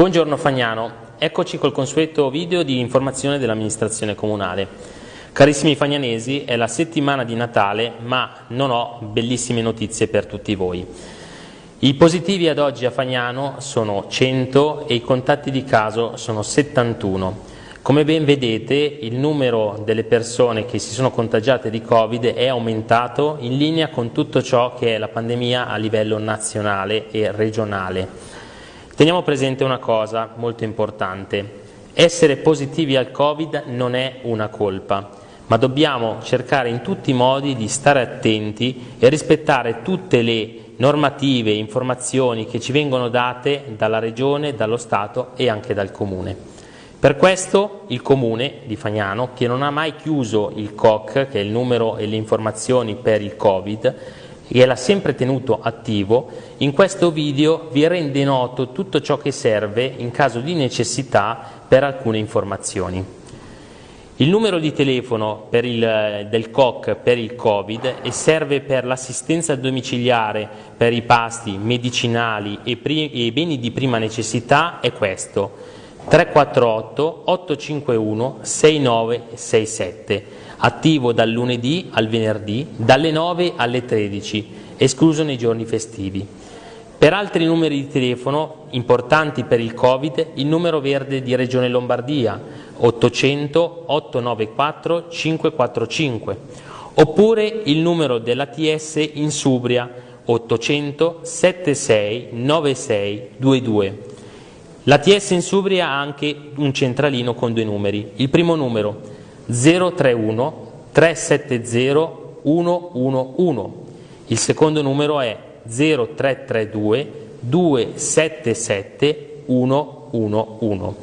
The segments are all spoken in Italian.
Buongiorno Fagnano, eccoci col consueto video di informazione dell'amministrazione comunale. Carissimi fagnanesi, è la settimana di Natale, ma non ho bellissime notizie per tutti voi. I positivi ad oggi a Fagnano sono 100 e i contatti di caso sono 71. Come ben vedete il numero delle persone che si sono contagiate di Covid è aumentato in linea con tutto ciò che è la pandemia a livello nazionale e regionale. Teniamo presente una cosa molto importante. Essere positivi al Covid non è una colpa, ma dobbiamo cercare in tutti i modi di stare attenti e rispettare tutte le normative e informazioni che ci vengono date dalla Regione, dallo Stato e anche dal Comune. Per questo il Comune di Fagnano, che non ha mai chiuso il COC, che è il numero e le informazioni per il Covid, e l'ha sempre tenuto attivo, in questo video vi rende noto tutto ciò che serve in caso di necessità per alcune informazioni. Il numero di telefono il, del COC per il Covid e serve per l'assistenza domiciliare per i pasti medicinali e, e beni di prima necessità è questo 348 851 6967, attivo dal lunedì al venerdì dalle 9 alle 13, escluso nei giorni festivi. Per altri numeri di telefono importanti per il Covid, il numero verde di Regione Lombardia 800 894 545 oppure il numero dell'ATS in Subria 800 76 96 22. L'ATS in Subria ha anche un centralino con due numeri. Il primo numero 031 370 111. Il secondo numero è 0332 277 111.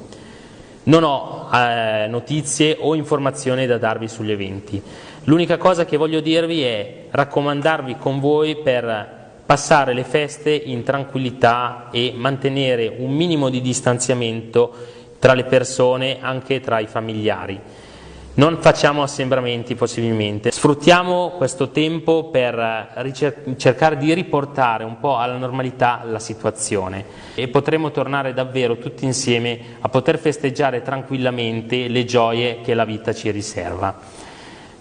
Non ho eh, notizie o informazioni da darvi sugli eventi. L'unica cosa che voglio dirvi è raccomandarvi con voi per passare le feste in tranquillità e mantenere un minimo di distanziamento tra le persone, anche tra i familiari. Non facciamo assembramenti possibilmente, sfruttiamo questo tempo per cercare di riportare un po' alla normalità la situazione e potremo tornare davvero tutti insieme a poter festeggiare tranquillamente le gioie che la vita ci riserva.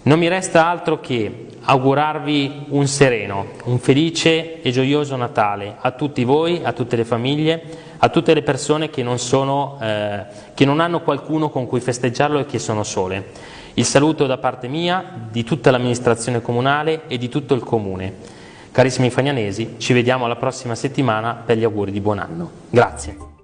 Non mi resta altro che augurarvi un sereno, un felice e gioioso Natale a tutti voi, a tutte le famiglie, a tutte le persone che non, sono, eh, che non hanno qualcuno con cui festeggiarlo e che sono sole. Il saluto da parte mia, di tutta l'amministrazione comunale e di tutto il comune. Carissimi fagnanesi, ci vediamo la prossima settimana per gli auguri di buon anno. Grazie.